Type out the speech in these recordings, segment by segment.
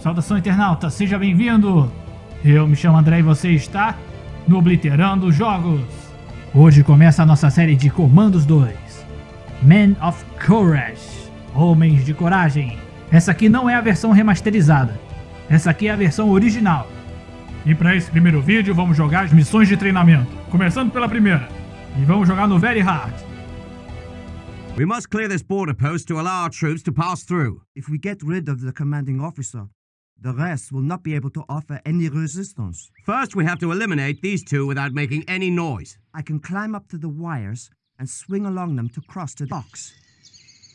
Saudação internauta, seja bem-vindo! Eu me chamo André e você está no Obliterando Jogos. Hoje começa a nossa série de Comandos 2. Men of Courage, Homens de Coragem. Essa aqui não é a versão remasterizada, essa aqui é a versão original. E para esse primeiro vídeo vamos jogar as missões de treinamento, começando pela primeira. E vamos jogar no Very Hard. We must clear this border post to allow our troops to pass through. If we get rid of the commanding officer, the rest will not be able to offer any resistance. First, we have to eliminate these two without making any noise. I can climb up to the wires and swing along them to cross the docks.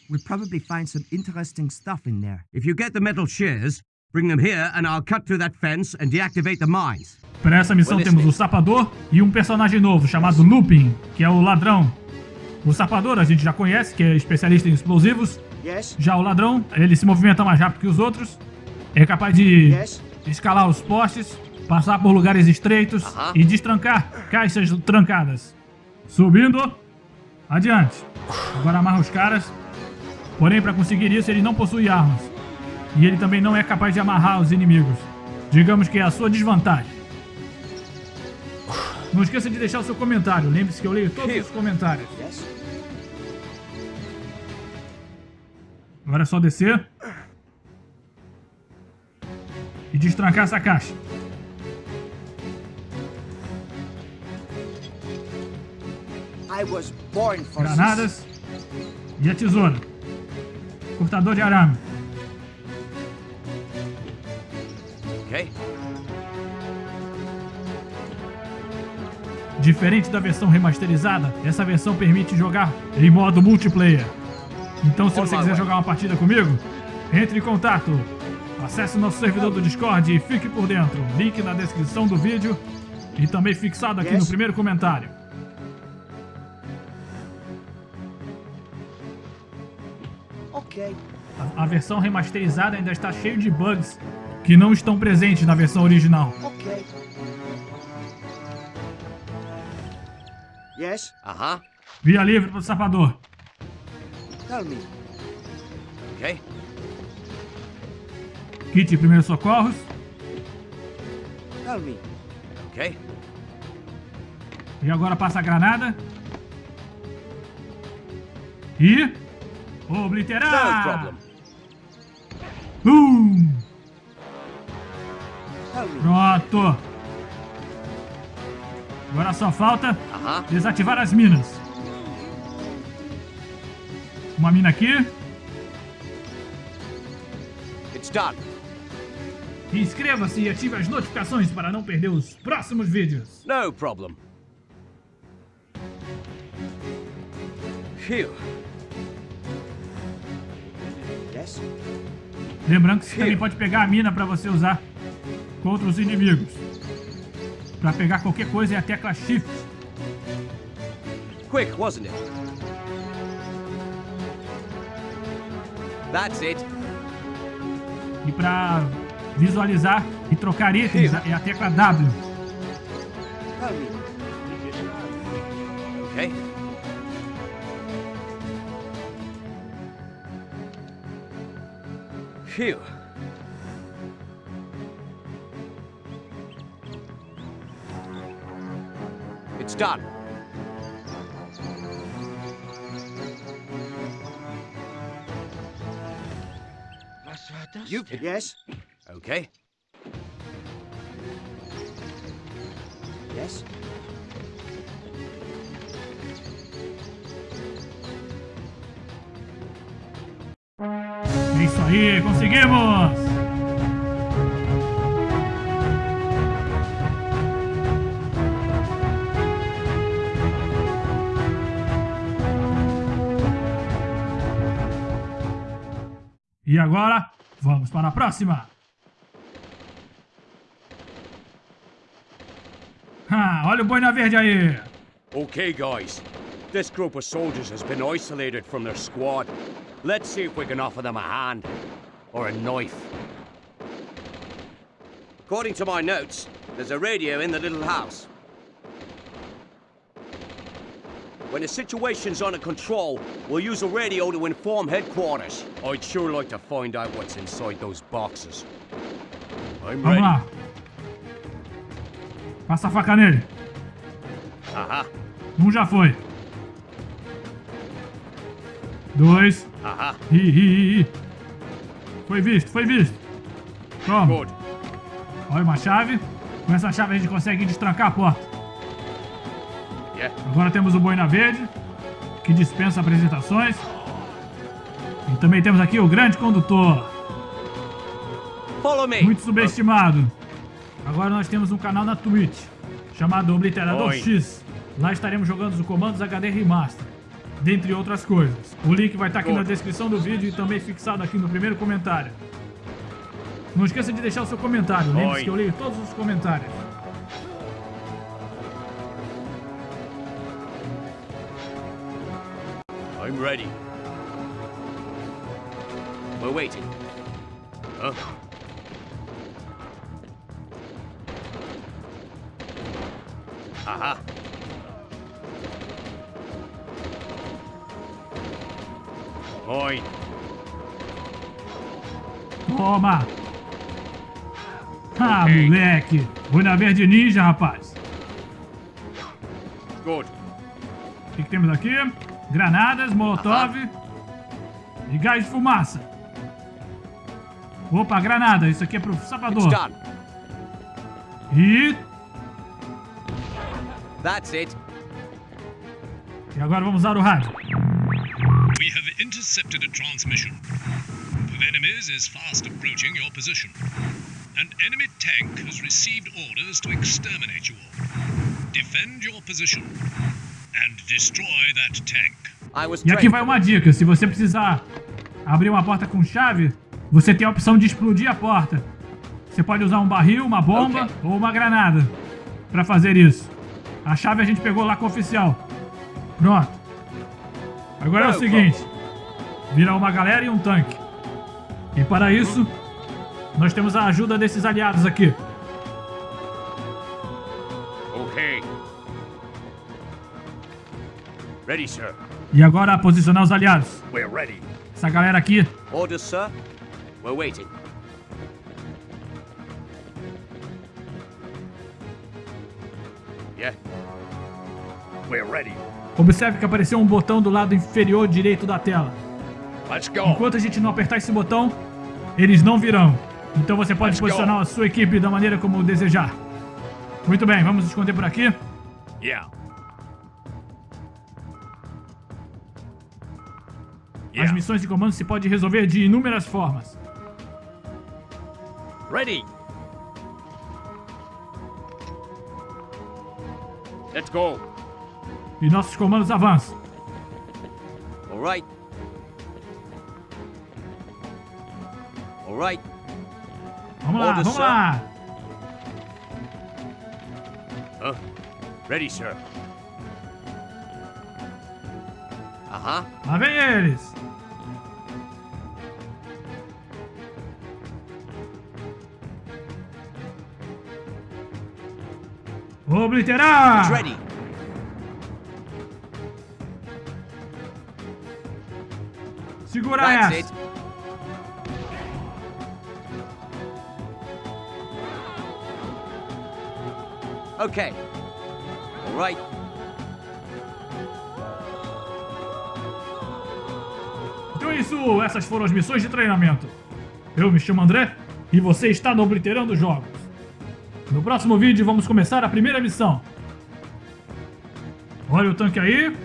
We'll probably find some interesting stuff in there. If you get the metal shears, bring them here and I'll cut through that fence and deactivate the mines. Para essa missão temos o Sapador e um personagem novo chamado Lupin, que é o ladrão. O Sapador a gente já conhece, que é especialista em explosivos. Yes? Já o ladrão, ele se movimenta mais rápido que os outros. É capaz de escalar os postes, passar por lugares estreitos e destrancar caixas trancadas. Subindo. Adiante. Agora amarra os caras. Porém, para conseguir isso, ele não possui armas. E ele também não é capaz de amarrar os inimigos. Digamos que é a sua desvantagem. Não esqueça de deixar o seu comentário. Lembre-se que eu leio todos os comentários. Agora é só descer. E destrancar essa caixa. Granadas. E a tesoura. Cortador de arame. Okay? Diferente da versão remasterizada, essa versão permite jogar em modo multiplayer. Então se você quiser jogar uma partida comigo, entre em contato. Acesse o nosso servidor do Discord e fique por dentro. Link na descrição do vídeo e também fixado aqui no primeiro comentário. Okay. A, a versão remasterizada ainda está cheio de bugs que não estão presentes na versão original. Okay. Yes? Uh-huh. Via livre pro sapador. Tell me. Okay. Kit de primeiros socorros. Okay. E agora passa a granada. E. Obliterar! Me. Pronto! Agora só falta desativar as minas. Uma mina aqui. It's done. Inscreva-se e ative as notificações para não perder os próximos vídeos. No problem. Phew. Yes? Lembrando que você também pode pegar a mina para você usar contra os inimigos. Para pegar qualquer coisa é a tecla Shift. Quick, wasn't it? That's it. E para visualizar e trocar itens é a tecla W. Okay. Phew. It's done. You Yes? Okay? Yes? É isso aí, conseguimos! E agora, vamos para a próxima! Olha o verde aí! Okay, guys. This group of soldiers has been isolated from their squad. Let's see if we can offer them a hand. Or a knife. According to my notes, there's a radio in the little house. When the situation's under control, we'll use a radio to inform headquarters. I'd sure like to find out what's inside those boxes. I'm ready. Passa a faca nele. Aha. Um já foi. Dois. Aha. Ih, ih, ih. Foi visto, foi visto. Toma. Good. Olha uma chave. Com essa chave a gente consegue destrancar a porta. Yeah. Agora temos o Boina Verde, que dispensa apresentações. E também temos aqui o grande condutor, Follow me. muito subestimado. Agora nós temos um canal na Twitch, chamado Obliterador Oi. X. Lá estaremos jogando os comandos HD Remaster, dentre outras coisas. O link vai estar aqui na descrição do vídeo e também fixado aqui no primeiro comentário. Não esqueça de deixar o seu comentário, lembre-se que eu leio todos os comentários. I'm ready. We're waiting. Huh? Aha. Oi. Toma! Ah, moleque! Boina Verde Ninja, rapaz! Good. O que, que temos aqui? Granadas, molotov e gás de fumaça. Opa, granada. Isso aqui é pro sapador. E, That's it. e agora vamos usar o rádio. We have intercepted a transmission. The enemies is fast approaching your position. An enemy tank has received orders to exterminate you all. Defend your position and destroy that tank. I was E aqui vai uma dica. Se você precisar abrir uma porta com chave, você tem a opção de explodir a porta. Você pode usar um barril, uma bomba Ok. ou uma granada pra fazer isso. A chave a gente pegou lá com o oficial. Pronto. Agora é o seguinte. Vira uma galera e um tanque. E para isso, nós temos a ajuda desses aliados aqui. Okay. Ready, sir. E agora posicionar os aliados. We're ready. Essa galera aqui Orders, sir. We're waiting. Observe que apareceu um botão do lado inferior direito da tela. Go. Enquanto a gente não apertar esse botão, eles não virão. Então você pode Let's go. posicionar a sua equipe da maneira como desejar. Muito bem, vamos esconder por aqui. Yeah. As missões de comando se pode resolver de inúmeras formas. Ready. Let's go. E nossos comandos avançam. All right. All right. Vamos lá, vamos sir. lá. Huh? Ready, sir. Uh-huh. Lá vem eles. Obliterar! It's ready. Segura That's essa. Okay. All right. Então é isso, essas foram as missões de treinamento. Eu me chamo André e você está no Obliterando Jogos. No próximo vídeo vamos começar a primeira missão. Olha o tanque aí.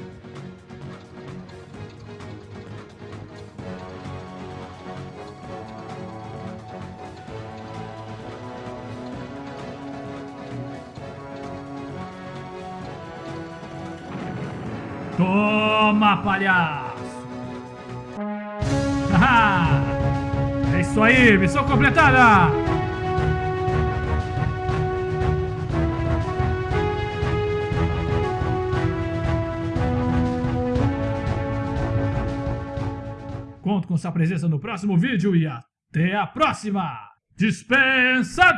Toma, palhaço! Haha! É isso aí, missão completada! Conto com sua presença no próximo vídeo e até a próxima! Dispensa